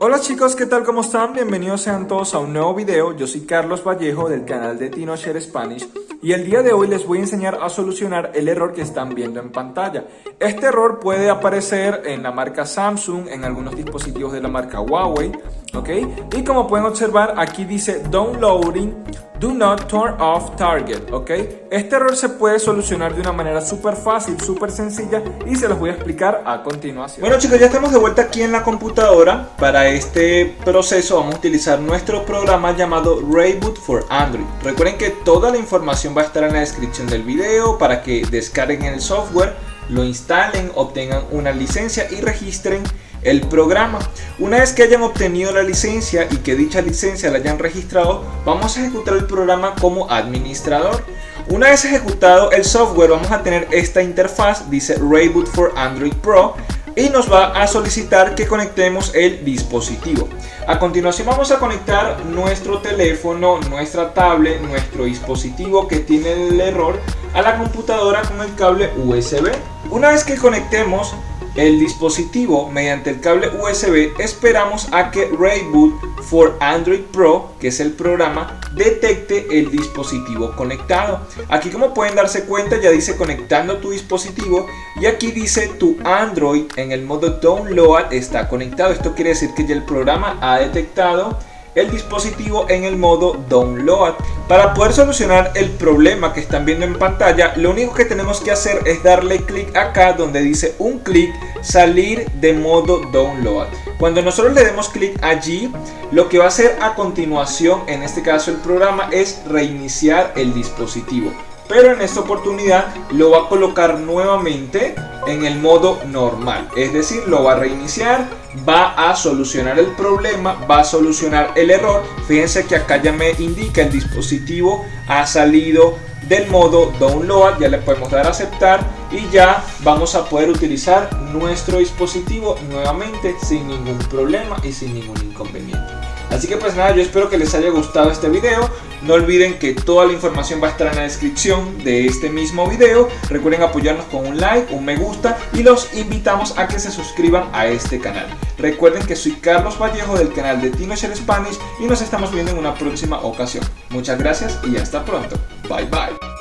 Hola chicos, ¿qué tal? ¿Cómo están? Bienvenidos sean todos a un nuevo video. Yo soy Carlos Vallejo del canal de TinoShare Spanish y el día de hoy les voy a enseñar a solucionar el error que están viendo en pantalla. Este error puede aparecer en la marca Samsung, en algunos dispositivos de la marca Huawei, ¿ok? Y como pueden observar, aquí dice Downloading Do not turn off target, ¿ok? Este error se puede solucionar de una manera súper fácil, súper sencilla y se los voy a explicar a continuación. Bueno chicos, ya estamos de vuelta aquí en la computadora. Para este proceso vamos a utilizar nuestro programa llamado Rayboot for Android. Recuerden que toda la información va a estar en la descripción del video para que descarguen el software, lo instalen, obtengan una licencia y registren el programa. Una vez que hayan obtenido la licencia y que dicha licencia la hayan registrado, vamos a ejecutar el programa como administrador. Una vez ejecutado el software vamos a tener esta interfaz, dice Rayboot for Android Pro y nos va a solicitar que conectemos el dispositivo. A continuación vamos a conectar nuestro teléfono, nuestra tablet, nuestro dispositivo que tiene el error a la computadora con el cable USB. Una vez que conectemos el dispositivo mediante el cable USB esperamos a que Rayboot for Android Pro, que es el programa, detecte el dispositivo conectado. Aquí como pueden darse cuenta ya dice conectando tu dispositivo y aquí dice tu Android en el modo Download está conectado. Esto quiere decir que ya el programa ha detectado el dispositivo en el modo Download. Para poder solucionar el problema que están viendo en pantalla, lo único que tenemos que hacer es darle clic acá donde dice un clic salir de modo Download. Cuando nosotros le demos clic allí, lo que va a hacer a continuación, en este caso el programa, es reiniciar el dispositivo pero en esta oportunidad lo va a colocar nuevamente en el modo normal. Es decir lo va a reiniciar va a solucionar el problema va a solucionar el error. Fíjense que acá ya me indica el dispositivo ha salido del modo download ya le podemos dar a aceptar y ya vamos a poder utilizar nuestro dispositivo nuevamente sin ningún problema y sin ningún inconveniente Así que pues nada, yo espero que les haya gustado este video. No olviden que toda la información va a estar en la descripción de este mismo video. Recuerden apoyarnos con un like, un me gusta y los invitamos a que se suscriban a este canal. Recuerden que soy Carlos Vallejo del canal de TinoShare Spanish y nos estamos viendo en una próxima ocasión. Muchas gracias y hasta pronto. Bye bye.